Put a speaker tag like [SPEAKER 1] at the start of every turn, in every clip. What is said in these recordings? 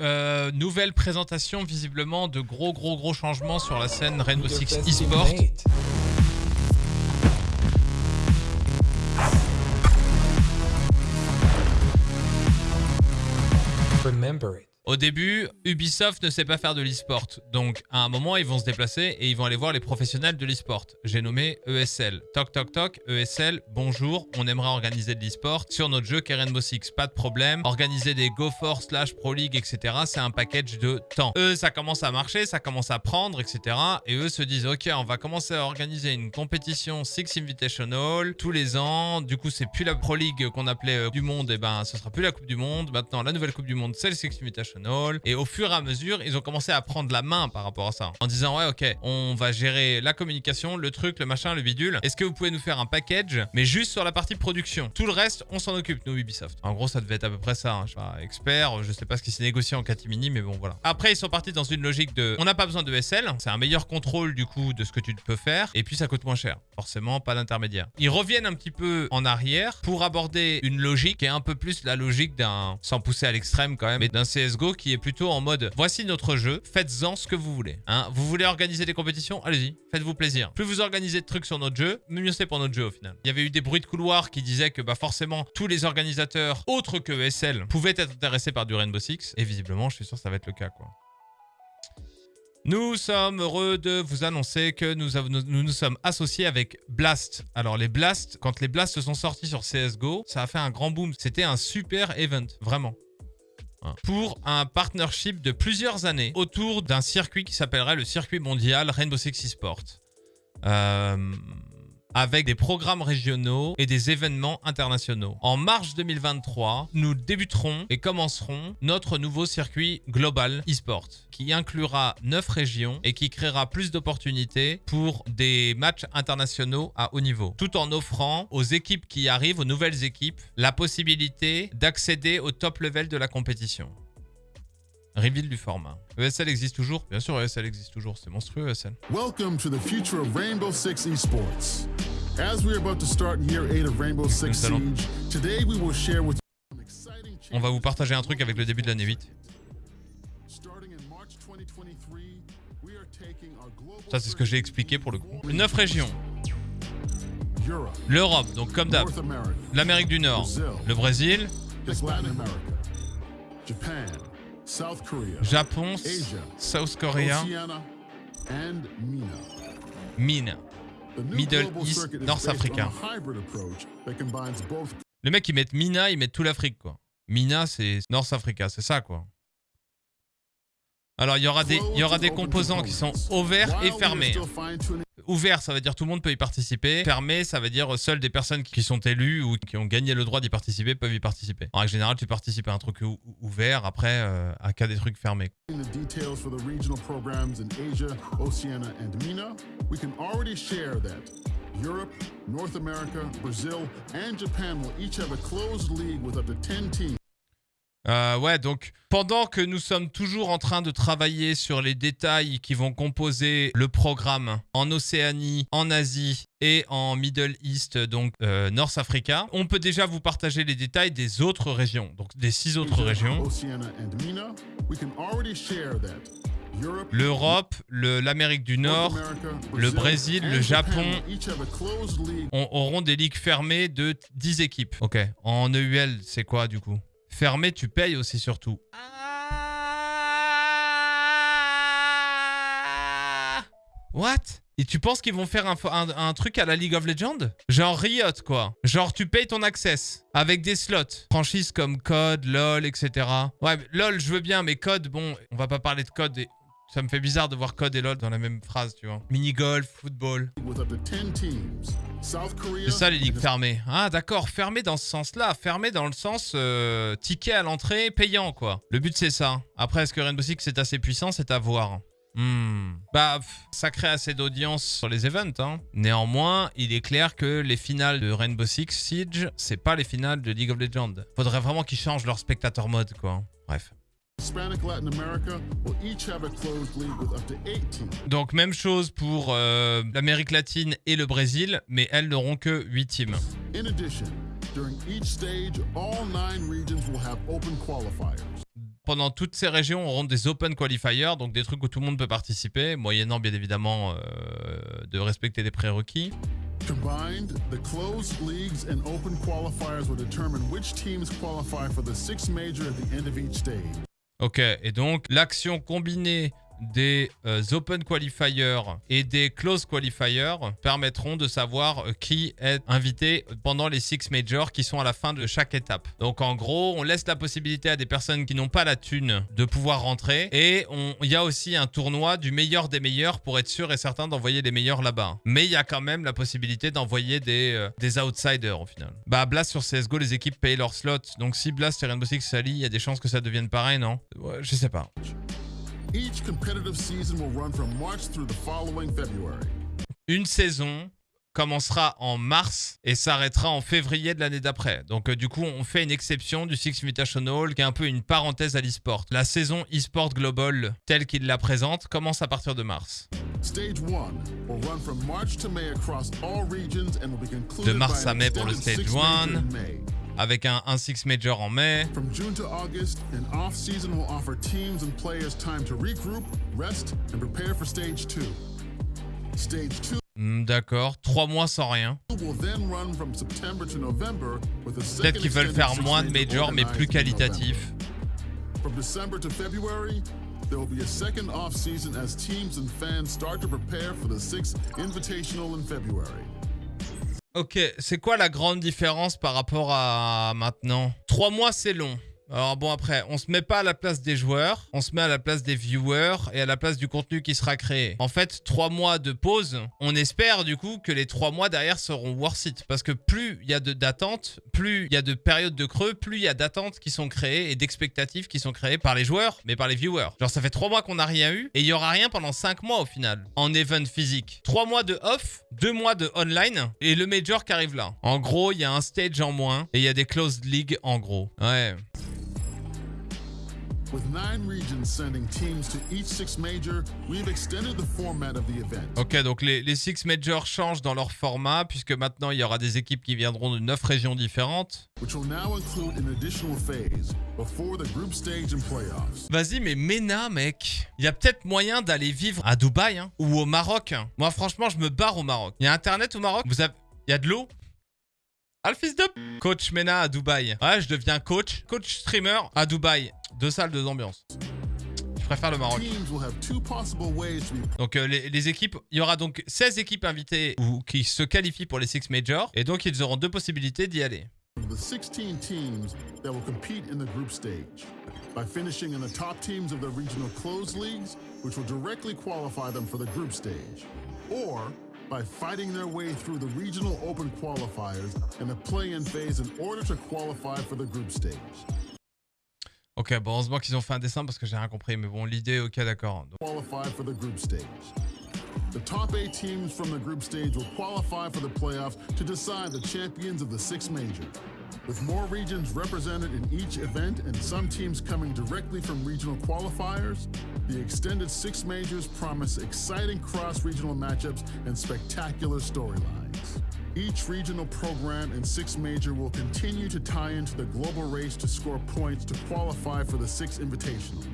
[SPEAKER 1] Euh, nouvelle présentation visiblement de gros gros gros changements sur la scène Rainbow Six eSport.
[SPEAKER 2] Remember it.
[SPEAKER 1] Au début, Ubisoft ne sait pas faire de l'e-sport. Donc, à un moment, ils vont se déplacer et ils vont aller voir les professionnels de l'e-sport. J'ai nommé ESL. Toc, toc, toc, ESL, bonjour, on aimerait organiser de l'e-sport sur notre jeu Rainbow Six. Pas de problème. Organiser des GoForce slash Pro League, etc. C'est un package de temps. Eux, ça commence à marcher, ça commence à prendre, etc. Et eux se disent, ok, on va commencer à organiser une compétition Six Invitational tous les ans. Du coup, c'est plus la Pro League qu'on appelait euh, du Monde. Et eh ben, ce sera plus la Coupe du Monde. Maintenant, la nouvelle Coupe du Monde, c'est le Six Invitational. Et au fur et à mesure, ils ont commencé à prendre la main par rapport à ça. En disant, ouais, ok, on va gérer la communication, le truc, le machin, le bidule. Est-ce que vous pouvez nous faire un package, mais juste sur la partie production? Tout le reste, on s'en occupe, nous, Ubisoft. En gros, ça devait être à peu près ça. Hein. Je suis pas expert, je sais pas ce qui s'est négocié en catimini, mais bon, voilà. Après, ils sont partis dans une logique de, on n'a pas besoin de SL, c'est un meilleur contrôle, du coup, de ce que tu peux faire, et puis ça coûte moins cher. Forcément, pas d'intermédiaire. Ils reviennent un petit peu en arrière pour aborder une logique qui est un peu plus la logique d'un, sans pousser à l'extrême quand même, mais d'un CSGO qui est plutôt en mode voici notre jeu, faites-en ce que vous voulez. Hein. Vous voulez organiser des compétitions? Allez-y, faites-vous plaisir. Plus vous organisez de trucs sur notre jeu, mieux c'est pour notre jeu au final. Il y avait eu des bruits de couloir qui disaient que bah forcément tous les organisateurs autres que ESL pouvaient être intéressés par du Rainbow Six. Et visiblement, je suis sûr que ça va être le cas quoi. Nous sommes heureux de vous annoncer que nous, nous, nous sommes associés avec Blast. Alors les Blast, quand les Blast se sont sortis sur CSGO, ça a fait un grand boom. C'était un super event, vraiment pour un partnership de plusieurs années autour d'un circuit qui s'appellerait le circuit mondial Rainbow Six Sport. Euh, avec des programmes régionaux et des événements internationaux. En mars 2023, nous débuterons et commencerons notre nouveau circuit global e-sport qui inclura 9 régions et qui créera plus d'opportunités pour des matchs internationaux à haut niveau, tout en offrant aux équipes qui arrivent, aux nouvelles équipes, la possibilité d'accéder au top level de la compétition. Reveal du format. ESL existe toujours? Bien sûr, ESL existe toujours. C'est monstrueux, ESL. Welcome to the future of Rainbow Six Esports. As we're about to start year 8 of Rainbow Six Siege, today we will share with On va vous partager un truc avec le début de l'année 8. Ça, c'est ce que j'ai expliqué pour le coup. 9 régions. L'Europe, donc comme d'hab. L'Amérique du Nord. Le Brésil. Japon, South Korea, Mine, Middle East, North Africa. Le mec, ils mettent Mina, ils mettent tout l'Afrique, quoi. Mina, c'est North Africa, c'est ça, quoi. Alors, il y aura des, il y aura des composants qui sont ouverts et fermés. Ouvert, ça veut dire tout le monde peut y participer. Fermé, ça veut dire seules des personnes qui sont élues ou qui ont gagné le droit d'y participer peuvent y participer. En règle générale, tu participes à un truc ouvert, après, euh, à cas des trucs fermés. Europe, North America, Brazil, and Japan will each have a closed league with up to 10 teams. Euh, ouais, donc pendant que nous sommes toujours en train de travailler sur les détails qui vont composer le programme en Océanie, en Asie et en Middle East, donc euh, North Africa, on peut déjà vous partager les détails des autres régions, donc des six autres régions. L'Europe, l'Amérique du Nord, le Brésil, le Japon auront des ligues fermées de 10 équipes. Ok, en EUL, c'est quoi du coup? Fermé, tu payes aussi surtout. Ah What? Et tu penses qu'ils vont faire un, un, truc à la League of Legends? Genre Riot, quoi. Genre, tu payes ton access avec des slots. Franchises comme COD, LoL, etc. Ouais, LoL, je veux bien, mais COD, bon, on va pas parler de COD. Ça me fait bizarre de voir COD et LoL dans la même phrase, tu vois. Mini-golf, football. C'est ça les ligues fermées. Ah d'accord, fermées dans ce sens-là. Fermées dans le sens euh, ticket à l'entrée payant, quoi. Le but c'est ça. Après, est-ce que Rainbow Six est assez puissant? C'est à voir. Hmm. Bah, ça crée assez d'audience sur les events. Hein. Néanmoins, il est clair que les finales de Rainbow Six Siege, c'est pas les finales de League of Legends. Faudrait vraiment qu'ils changent leur spectateur mode, quoi. Bref. Donc même chose pour euh, l'Amérique latine et le Brésil, mais elles n'auront que 8 teams. pendant toutes ces régions auront des open qualifiers, donc des trucs où tout le monde peut participer, moyennant bien évidemment euh, de respecter des prérequis.
[SPEAKER 3] Combined, the closed leagues and open qualifiers will determine which teams qualify for the six major at the end of each stage.
[SPEAKER 1] Ok, et donc l'action combinée des euh, Open Qualifiers et des Close Qualifiers permettront de savoir euh, qui est invité pendant les Six Majors qui sont à la fin de chaque étape. Donc en gros, on laisse la possibilité à des personnes qui n'ont pas la thune de pouvoir rentrer et il y a aussi un tournoi du meilleur des meilleurs pour être sûr et certain d'envoyer les meilleurs là-bas. Mais il y a quand même la possibilité d'envoyer des, euh, outsiders au final. Bah Blast sur CSGO, les équipes payent leurs slots. Donc si Blast et Rainbow Six s'allient, il y a des chances que ça devienne pareil, non? Je sais pas.
[SPEAKER 3] Each competitive season will run from March through the following February.
[SPEAKER 1] Une saison commencera en mars et s'arrêtera en février de l'année d'après. Donc euh, du coup, on fait une exception du Six Invitational qui est un peu une parenthèse à l'e-sport. La saison e-sport global telle qu'il la présente commence à partir de mars.
[SPEAKER 3] Stage 1 will run from March to May across all regions and will be concluded
[SPEAKER 1] de mars à mai pour le Stage
[SPEAKER 3] six major
[SPEAKER 1] 1
[SPEAKER 3] in May.
[SPEAKER 1] Avec un, un Six Major en mai.
[SPEAKER 3] From June to August, an off-season will offer teams and players time to regroup, rest, and prepare for Stage 2. Stage 2
[SPEAKER 1] Hmm, D'accord, trois mois sans rien. Peut-être qu'ils veulent faire moins de
[SPEAKER 3] major
[SPEAKER 1] majors mais plus qualitatifs.
[SPEAKER 3] From December to February, there will be a second off-season as teams and fans start to prepare for the sixth Invitational in February.
[SPEAKER 1] Ok, c'est quoi la grande différence par rapport à maintenant? Trois mois, c'est long. Alors bon, après, on se met pas à la place des joueurs, on se met à la place des viewers et à la place du contenu qui sera créé. En fait, trois mois de pause, on espère du coup que les trois mois derrière seront worth it. Parce que plus il y a d'attentes, plus il y a de périodes de creux, plus il y a d'attentes qui sont créées et d'expectatives qui sont créées par les joueurs, mais par les viewers. Genre, ça fait trois mois qu'on n'a rien eu et il y aura rien pendant cinq mois au final, en event physique. Trois mois de off, deux mois de online et le major qui arrive là. En gros, il y a un stage en moins et il y a des closed leagues en gros. Ouais.
[SPEAKER 3] With nine regions sending teams to each six major, we've extended the format of the event.
[SPEAKER 1] Ok, donc les, les Six Majors changent dans leur format, puisque maintenant il y aura des équipes qui viendront de 9 régions différentes.
[SPEAKER 3] which will now include an additional phase before the group stage and playoffs.
[SPEAKER 1] Vas-y, mais Mena, mec, il y a peut-être moyen d'aller vivre à Dubaï hein, ou au Maroc. hein. Moi, franchement, je me barre au Maroc. Il y a Internet au Maroc? Vous avez... Il y a de l'eau? Ah, le fils de... Coach Mena à Dubaï. Ouais, je deviens coach. Coach streamer à Dubaï. Deux salles, deux ambiances. Je préfère le Maroc. Donc euh, les, les équipes, il y aura donc 16 équipes invitées ou qui se qualifient pour les Six Majors. Et donc ils auront deux possibilités d'y aller.
[SPEAKER 3] the 16 teams that will compete in the group stage by finishing in the top teams of the regional closed leagues, which will directly qualify them for the group stage, or by fighting their way through the regional open qualifiers and the play-in phase in order to qualify for the group stage.
[SPEAKER 1] Ok, bon, heureusement qu'ils ont fait un dessin parce que j'ai rien compris. Mais bon, l'idée, ok, d'accord. Donc,
[SPEAKER 3] qualify for the group stage. The top eight teams from the group stage will qualify for the playoffs to decide the champions of the six major. With more regions represented in each event and some teams coming directly from regional qualifiers, the extended six majors promise exciting cross-regional matchups and spectacular storylines. Each regional program and Six Major will continue to tie into the global race to score points to qualify for the Six Invitational,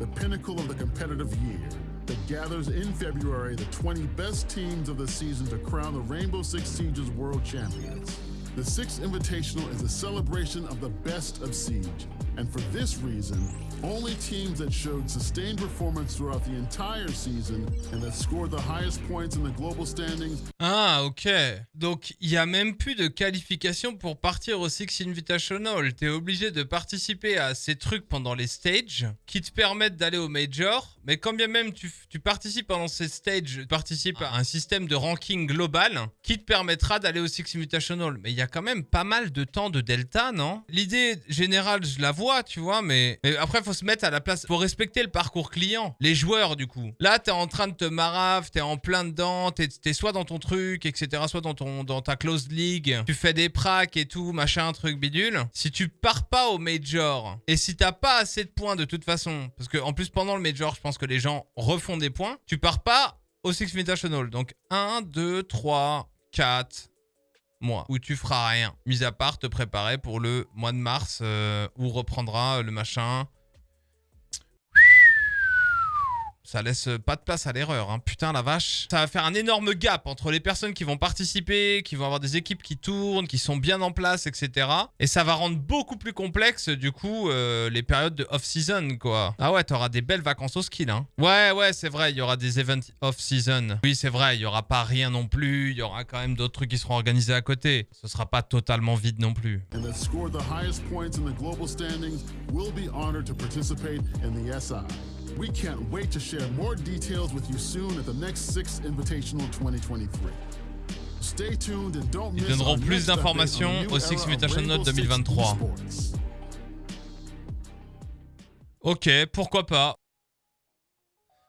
[SPEAKER 3] the pinnacle of the competitive year that gathers in February the 20 best teams of the season to crown the Rainbow Six Siege's world champions. The Six Invitational is a celebration of the best of Siege, and for this reason, only teams that showed sustained performance throughout the entire season and that scored the highest points in the global standings
[SPEAKER 1] Ah, ok. Donc, il n'y a même plus de qualification pour partir au Six Invitational. T'es obligé de participer à ces trucs pendant les stages qui te permettent d'aller au Major. Mais quand bien même tu, tu participes pendant ces stages, tu participes à un système de ranking global qui te permettra d'aller au Six Invitational. Mais il y a quand même pas mal de temps de delta, non? L'idée générale, je la vois, tu vois, mais, après, faut se mettre à la place. Faut respecter le parcours client. Les joueurs, du coup. Là, t'es en train de te marave, t'es en plein dedans, t'es es soit dans ton truc, etc., soit dans, ton, dans ta closed league. Tu fais des pracs et tout, machin, truc bidule. Si tu pars pas au major, et si t'as pas assez de points de toute façon, parce que en plus, pendant le major, je pense que les gens refont des points, tu pars pas au Six Invitational. Donc 1, 2, 3, 4 mois où tu feras rien, mis à part te préparer pour le mois de mars euh, où reprendra le machin ça laisse pas de place à l'erreur. Hein. Putain, la vache. Ça va faire un énorme gap entre les personnes qui vont participer, qui vont avoir des équipes qui tournent, qui sont bien en place, etc. Et ça va rendre beaucoup plus complexe, du coup, euh, les périodes de off-season, quoi. Ah ouais, t'auras des belles vacances au skill, hein. Ouais, ouais, c'est vrai, il y aura des events off-season. Oui, c'est vrai, il y aura pas rien non plus. Il y aura quand même d'autres trucs qui seront organisés à côté. Ce sera pas totalement vide non plus.
[SPEAKER 3] We can't wait to share more details with you soon at the next Six Invitational 2023. Stay tuned and don't
[SPEAKER 1] Ils
[SPEAKER 3] miss
[SPEAKER 1] donneront
[SPEAKER 3] our
[SPEAKER 1] plus d'informations au Six Invitational
[SPEAKER 3] Rainbow Six
[SPEAKER 1] 2023.
[SPEAKER 3] esports.
[SPEAKER 1] Ok, pourquoi pas.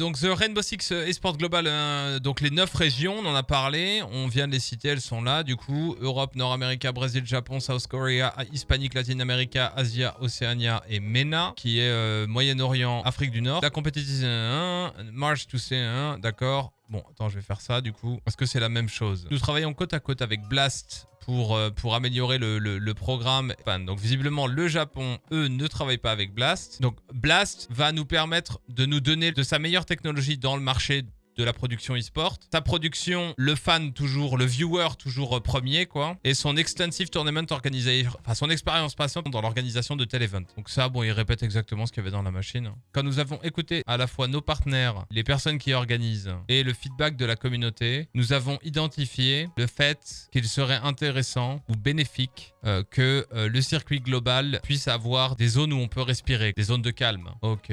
[SPEAKER 1] Donc The Rainbow Six Esport Global, euh, donc les 9 régions, on en a parlé, on vient de les citer, elles sont là du coup. Europe, Nord-Amérique, Brésil, Japon, South Korea, Hispanique, Latine-Amérique, Asia, Océania et MENA, qui est euh, Moyen-Orient, Afrique du Nord. La compétition 1, March to C1, d'accord. Bon, attends, je vais faire ça du coup. Est-ce que c'est la même chose Nous travaillons côte à côte avec Blast pour, euh, améliorer le, programme. Donc visiblement, le Japon, eux, ne travaillent pas avec Blast. Donc Blast va nous permettre de nous donner de sa meilleure technologie dans le marché de la production e-sport. Sa production, le fan toujours, le viewer toujours euh, premier, quoi. Et son extensive tournament organisé, enfin son expérience patiente dans l'organisation de tel event. Donc ça, bon, il répète exactement ce qu'il y avait dans la machine. Quand nous avons écouté à la fois nos partenaires, les personnes qui organisent et le feedback de la communauté, nous avons identifié le fait qu'il serait intéressant ou bénéfique euh, que euh, le circuit global puisse avoir des zones où on peut respirer, des zones de calme. Ok.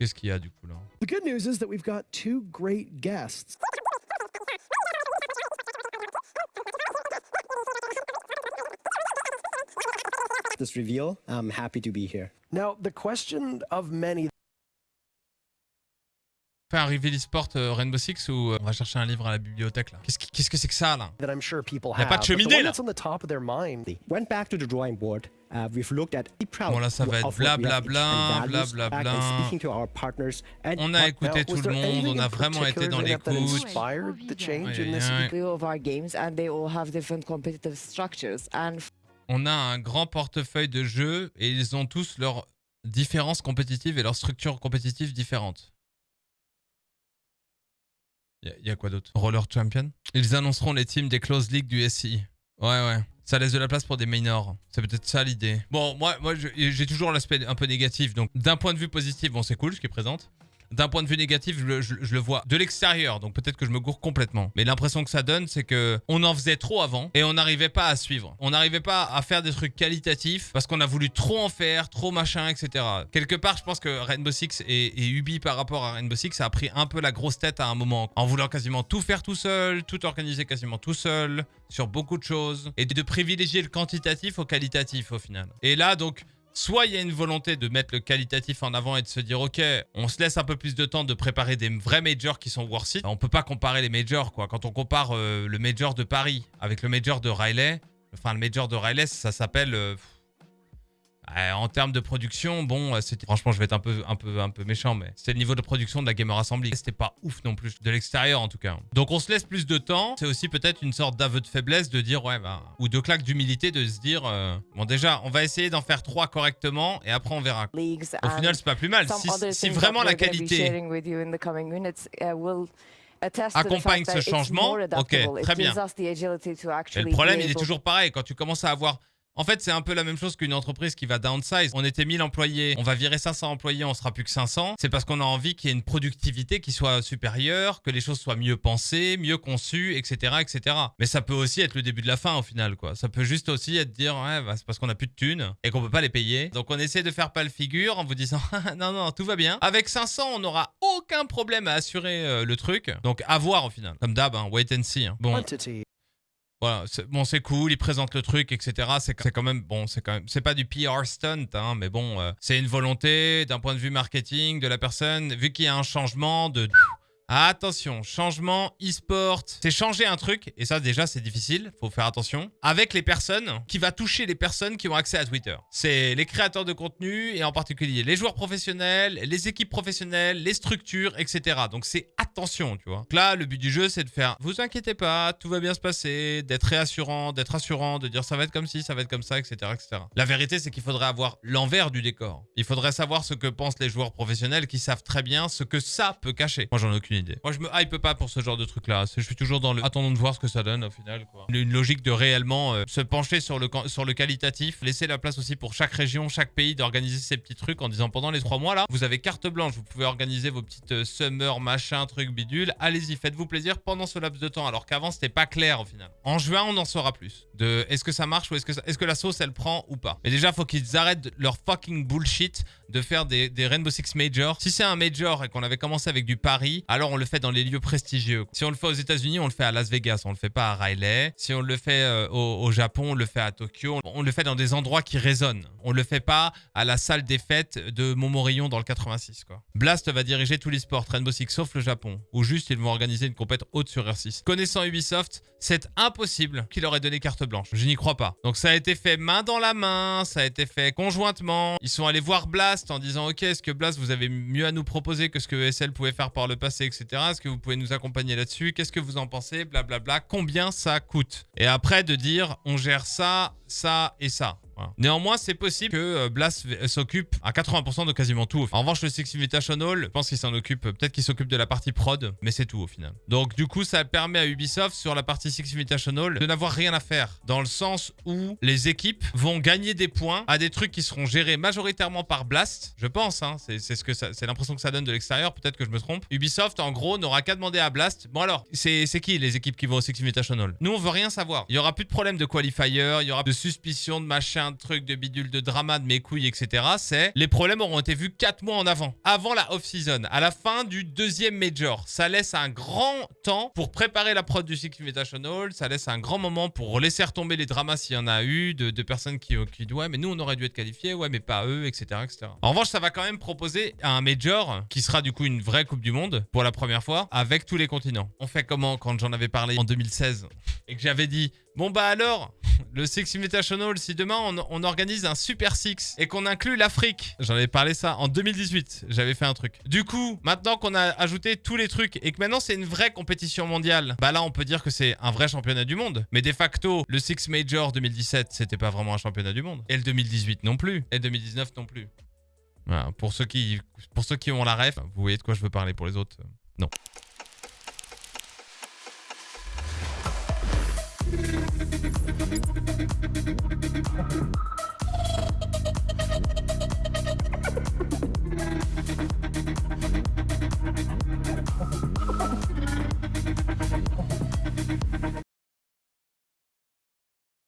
[SPEAKER 1] Qu'est-ce qu'il y a du coup là
[SPEAKER 4] The good news is that we've got two great guests.
[SPEAKER 5] this reveal. I'm happy to be here.
[SPEAKER 4] Now, the question of many
[SPEAKER 1] Fait un reveal e-sport euh, Rainbow Six ou euh, on va chercher un livre à la bibliothèque là Qu'est-ce que c'est que ça là
[SPEAKER 4] that I'm sure people
[SPEAKER 1] Y a
[SPEAKER 4] have,
[SPEAKER 1] pas de cheminée, là.
[SPEAKER 4] that's on the top of their mind,
[SPEAKER 5] They went back to the drawing board. Uh, we've looked at the proud
[SPEAKER 1] Bon, là, ça va être blablabla, blablabla.
[SPEAKER 5] partners and
[SPEAKER 1] On a écouté tout le monde, on a vraiment été dans l'écoute. On a un grand portefeuille de jeux et ils ont tous leurs différences compétitives et leurs structures compétitives différentes. Il y, a quoi d'autre? Roller Champion? Ils annonceront les teams des close league du SI. Ouais, ouais. Ça laisse de la place pour des minors. C'est peut-être ça l'idée. Bon, moi, moi j'ai toujours l'aspect un peu négatif. Donc, d'un point de vue positif, bon, c'est cool ce qu'ils présentent. D'un point de vue négatif, je, le- vois de l'extérieur, donc peut-être que je me gourre complètement. Mais l'impression que ça donne, c'est que on en faisait trop avant et on n'arrivait pas à suivre. On n'arrivait pas à faire des trucs qualitatifs parce qu'on a voulu trop en faire, trop machin, etc. Quelque part, je pense que Rainbow Six et, et Ubi par rapport à Rainbow Six, ça a pris un peu la grosse tête à un moment en voulant quasiment tout faire tout seul, tout organiser quasiment tout seul sur beaucoup de choses et de privilégier le quantitatif au qualitatif au final. Et là, donc. Soit il y a une volonté de mettre le qualitatif en avant et de se dire ok, on se laisse un peu plus de temps de préparer des vrais majors qui sont worth it. On peut pas comparer les majors quoi. Quand on compare euh, le major de Paris avec le major de Riley, enfin le major de Riley, ça s'appelle euh, euh, en termes de production, bon, euh, franchement, je vais être un peu, un peu, un peu méchant, mais c'était le niveau de production de la Gamer Assembly. C'était pas ouf non plus de l'extérieur en tout cas. Donc on se laisse plus de temps. C'est aussi peut-être une sorte d'aveu de faiblesse de dire ouais, bah, ou de claque d'humilité de se dire euh, bon déjà, on va essayer d'en faire trois correctement et après on verra. Au
[SPEAKER 6] and
[SPEAKER 1] final, c'est pas plus mal. Si, si vraiment la qualité
[SPEAKER 6] uh,
[SPEAKER 1] accompagne ce changement, ok, très bien.
[SPEAKER 6] actually
[SPEAKER 1] le problème, il est toujours pareil. Quand tu commences à avoir. En fait, c'est un peu la même chose qu'une entreprise qui va downsize. On était 1000 employés, on va virer 500 employés, on sera plus que 500. C'est parce qu'on a envie qu'il y ait une productivité qui soit supérieure, que les choses soient mieux pensées, mieux conçues, etc., etc. Mais ça peut aussi être le début de la fin au final, quoi. Ça peut juste aussi être dire, ouais, bah, c'est parce qu'on a plus de thunes et qu'on peut pas les payer. Donc on essaie de faire pas le figure en vous disant, non, non, tout va bien. Avec 500, on n'aura aucun problème à assurer euh, le truc. Donc à voir au final. Comme d'hab, hein, wait and see. hein. Voilà, bon, c'est cool, ils présentent le truc, etc. C'est quand même, bon, c'est quand même, c'est pas du PR stunt, hein, mais bon, euh, c'est une volonté d'un point de vue marketing de la personne, vu qu'il y a un changement de. Attention, changement e-sport, c'est changer un truc, et ça déjà c'est difficile, faut faire attention, avec les personnes, qui va toucher les personnes qui ont accès à Twitter. C'est les créateurs de contenu, et en particulier les joueurs professionnels, les équipes professionnelles, les structures, etc. Donc c'est à tension, tu vois. Donc là, le but du jeu, c'est de faire vous inquiétez pas, tout va bien se passer, d'être réassurant, d'être rassurant, de dire ça va être comme ci, ça va être comme ça, etc. etc. La vérité, c'est qu'il faudrait avoir l'envers du décor. Il faudrait savoir ce que pensent les joueurs professionnels qui savent très bien ce que ça peut cacher. Moi, j'en ai aucune Moi, je me hype pas pour ce genre de truc-là. Je suis toujours dans le attendons de voir ce que ça donne au final. Quoi. Une, logique de réellement euh, se pencher sur le, sur le qualitatif, laisser la place aussi pour chaque région, chaque pays d'organiser ses petits trucs en disant pendant les trois mois là, vous avez carte blanche, vous pouvez organiser vos petites euh, summer, machin, truc bidule. Allez-y, faites-vous plaisir pendant ce laps de temps. Alors qu'avant, c'était pas clair au final. En juin, on en saura plus. De est-ce que ça marche ou est-ce que, est-ce que la sauce elle prend ou pas. Mais déjà, faut qu'ils arrêtent leur fucking bullshit de faire des, des Rainbow Six Major. Si c'est un Major et qu'on avait commencé avec du Paris, alors on le fait dans les lieux prestigieux. Si on le fait aux États-Unis, on le fait à Las Vegas, on le fait pas à Riley. Si on le fait euh, au, Japon, on le fait à Tokyo. On le fait dans des endroits qui résonnent. On le fait pas à la salle des fêtes de Montmorillon dans le 86 quoi. Blast va diriger tous les sports Rainbow Six sauf le Japon, où juste ils vont organiser une compète haute sur R6. Connaissant Ubisoft, c'est impossible qu'il aurait donné carte blanche. Je n'y crois pas. Donc ça a été fait main dans la main, ça a été fait conjointement. Ils sont allés voir Blast en disant ok est-ce que Blast vous avez mieux à nous proposer que ce que ESL pouvait faire par le passé etc. Est-ce que vous pouvez nous accompagner là-dessus? Qu'est-ce que vous en pensez? Blablabla. Combien ça coûte? Et après de dire on gère ça, ça et ça. Néanmoins, c'est possible que euh, Blast v- s'occupe à 80% de quasiment tout. En revanche, le Six Invitational, je pense qu'il s'en occupe, peut-être qu'il s'occupe de la partie prod, mais c'est tout au final. Donc du coup, ça permet à Ubisoft sur la partie Six Invitational de n'avoir rien à faire, dans le sens où les équipes vont gagner des points à des trucs qui seront gérés majoritairement par Blast, je pense. Hein, c'est ce que c'est l'impression que ça donne de l'extérieur. Peut-être que je me trompe. Ubisoft, en gros, n'aura qu'à demander à Blast. Bon alors, c'est qui les équipes qui vont au Six Invitational? Nous, on veut rien savoir. Il y aura plus de problème de qualifier, il y aura de suspicion de machin, de trucs, de bidule, de drama, de mes couilles, etc. C'est les problèmes auront été vus 4 mois en avant, avant la off-season, à la fin du deuxième major. Ça laisse un grand temps pour préparer la prod du Six Invitational. Ça laisse un grand moment pour laisser retomber les dramas s'il y en a eu, de, de personnes qui, qui disent ouais, mais nous on aurait dû être qualifiés, ouais, mais pas eux, etc., etc. En revanche, ça va quand même proposer un major qui sera du coup une vraie Coupe du Monde pour la première fois avec tous les continents. On fait comment quand j'en avais parlé en 2016 et que j'avais dit Bon bah alors, le Six Invitational, si demain on, organise un Super Six et qu'on inclut l'Afrique, j'en avais parlé ça en 2018, j'avais fait un truc. Du coup, maintenant qu'on a ajouté tous les trucs et que maintenant c'est une vraie compétition mondiale, bah là on peut dire que c'est un vrai championnat du monde. Mais de facto, le Six Major 2017, c'était pas vraiment un championnat du monde. Et le 2018 non plus. Et le 2019 non plus. Pour ceux qui, pour ceux qui ont la ref, vous voyez de quoi je veux parler pour les autres. Non.